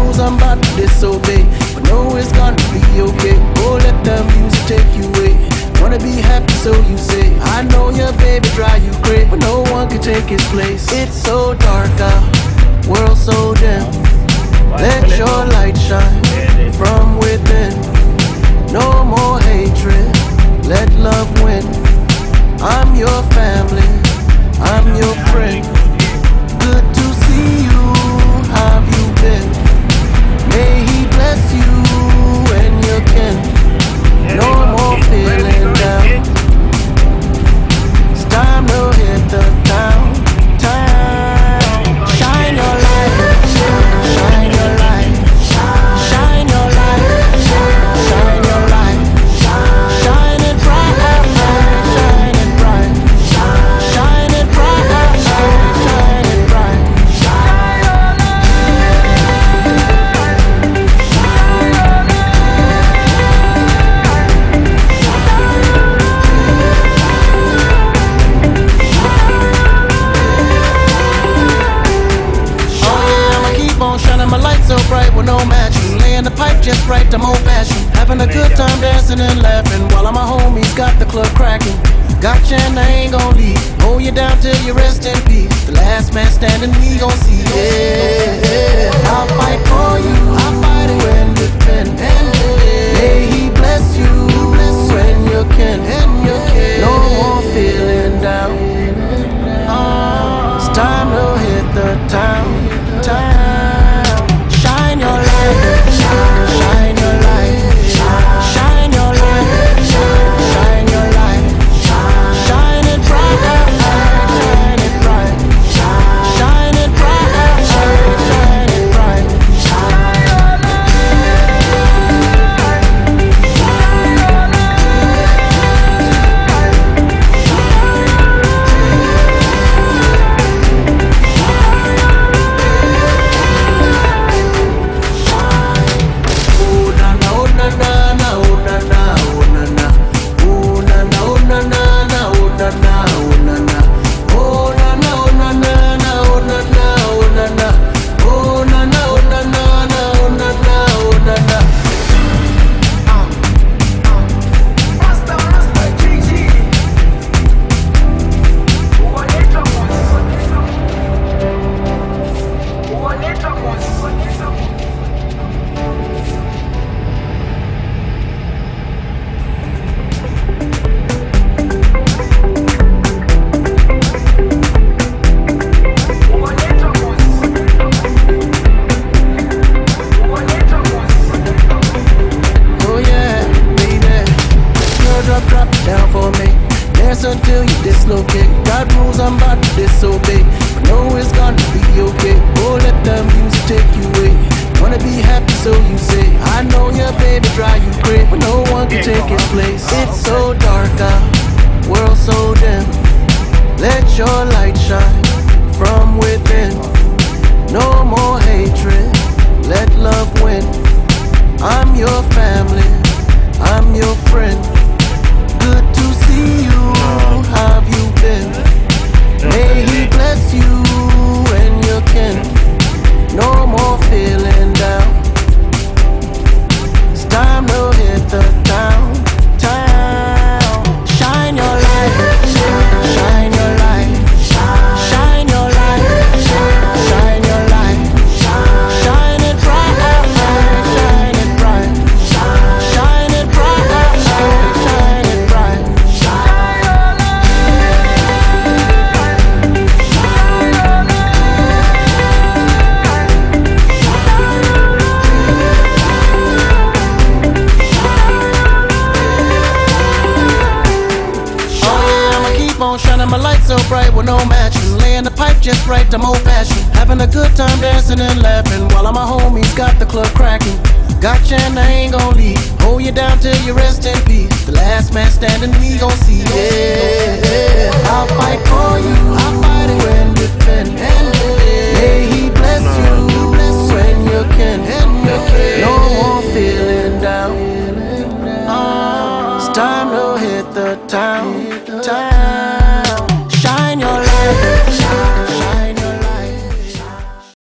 rules I'm about to disobey, but know it's gonna be okay. Oh, let the music take you away. Wanna be happy, so you say. I know your baby drive you crazy, but no one can take his place. It's so dark out, world so dim. Let your light shine from within. No more dancing and laughing while all my homies got the club cracking. Gotcha and I ain't gon' leave. Hold you down till you rest in peace. The last man standing, we gon' see. Yeah, yeah. To disobey. But know it's gonna be okay. Oh, let the music take you away. Wanna be happy, so you say. I know your baby drive you crazy, but no one can take his place. It's so dark out, world so dim. Let your light shine shining my light so bright with no matching. Laying the pipe just right, I'm old fashioned. Having a good time dancing and laughing while all my homies got the club cracking. Gotcha and I ain't gon' leave. Hold you down till you rest in peace. The last man standing, we gon' see. Yeah, I'll fight for you. I'll fight it and defend. May he bless you when you can. No more feeling down. It's time to hit the town.